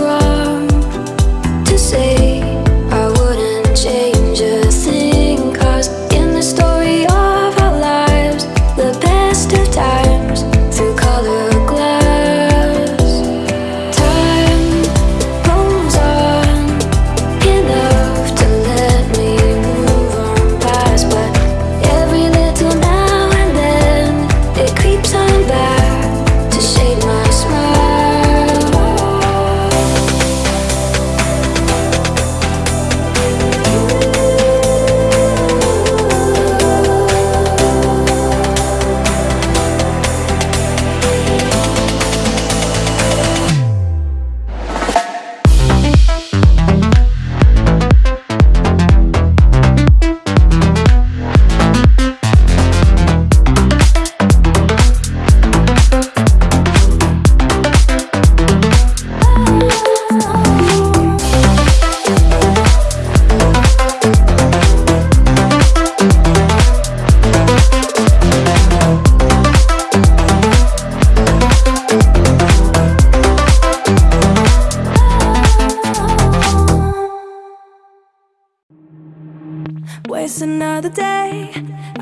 right.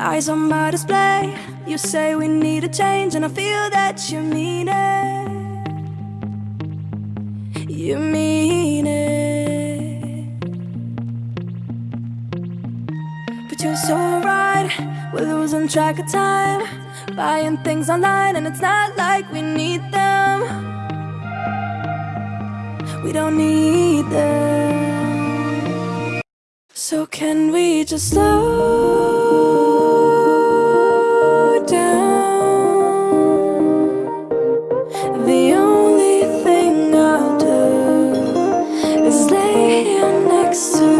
eyes on my display. You say we need a change and I feel that you mean it. You mean it. But you're so right, we're losing track of time. Buying things online and it's not like we need them. We don't need them. So can we just slow next to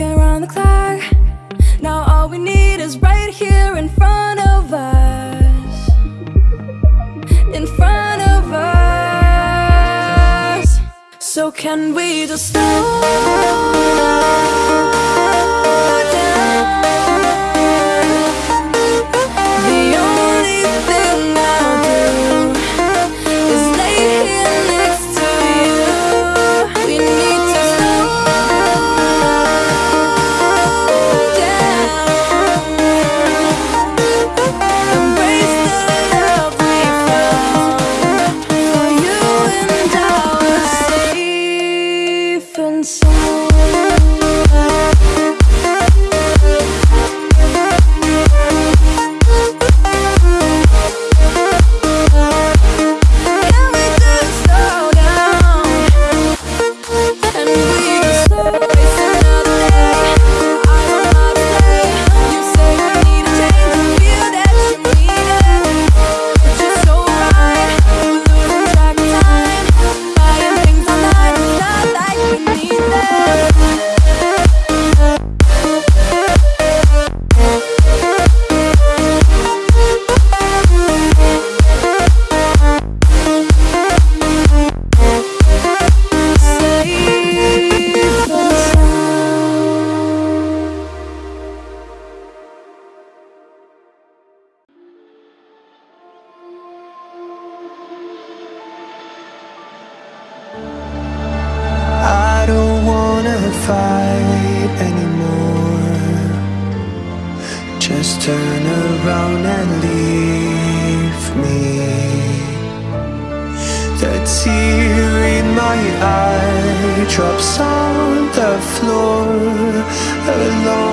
working around the clock. Now all we need is right here in front of us. In front of us. So can we just stop?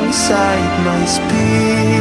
inside my spirit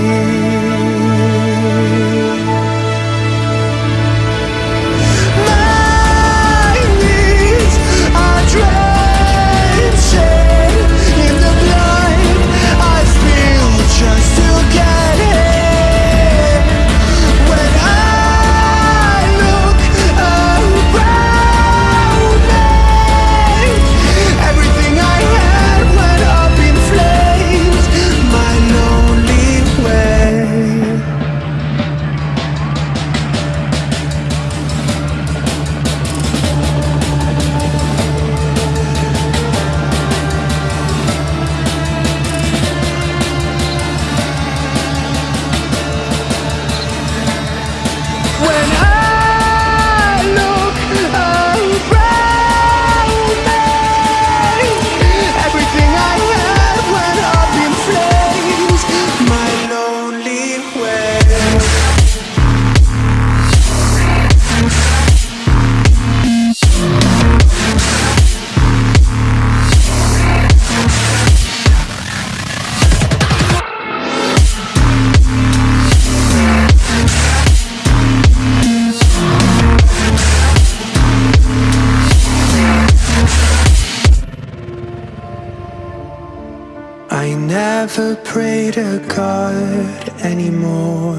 anymore.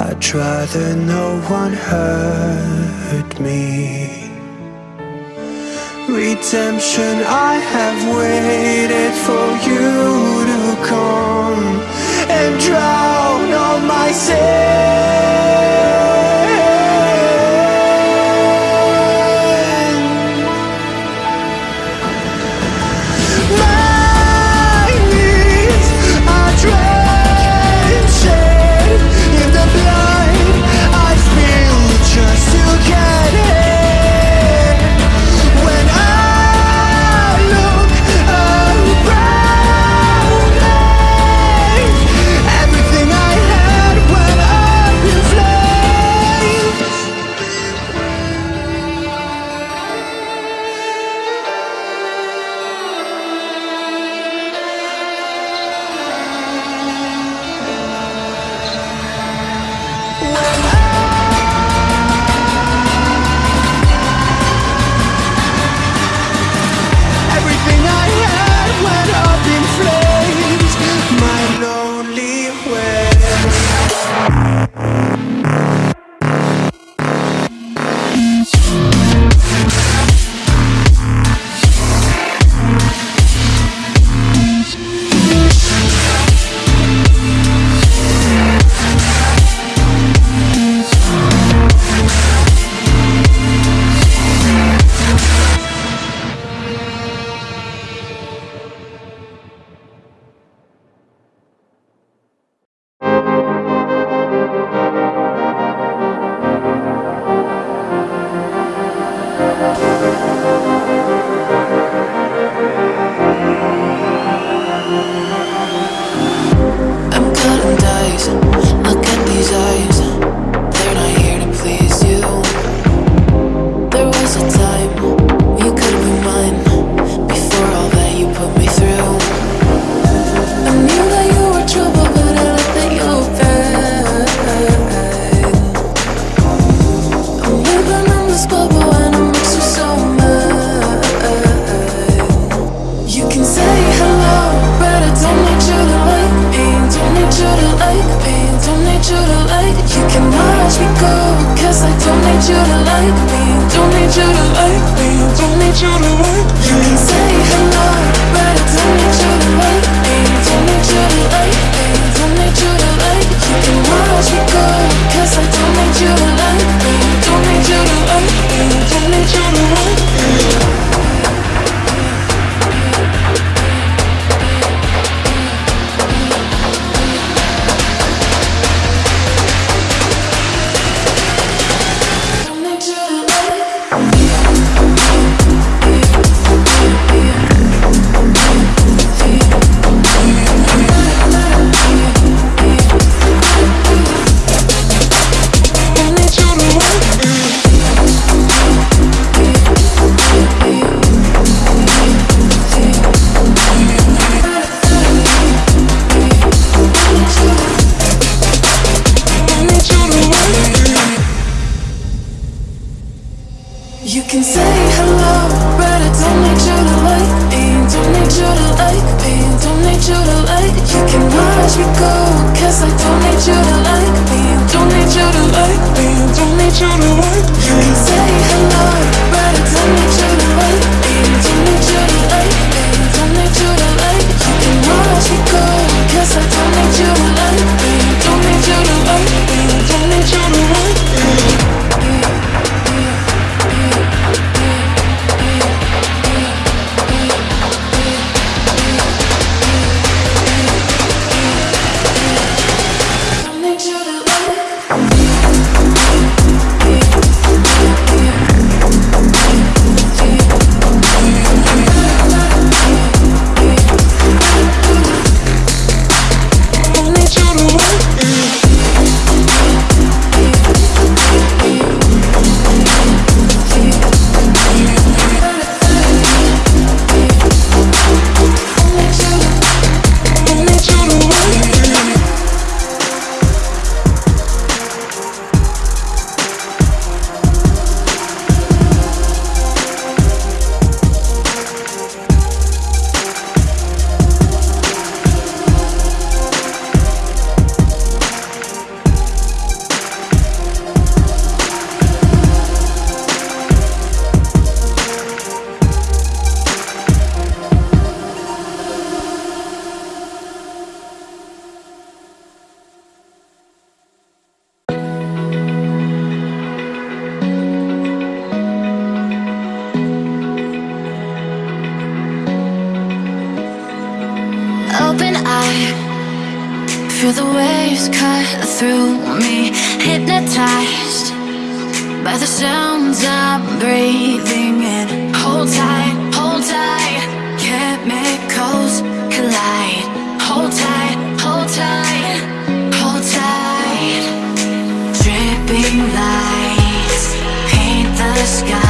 I'd rather no one hurt me. Redemption, I have waited for you to come And drown all my sins you to work Feel the waves cut through me, hypnotized by the sounds I'm breathing in. Hold tight, hold tight, chemicals collide. Hold tight, hold tight, hold tight. Dripping lights paint the sky.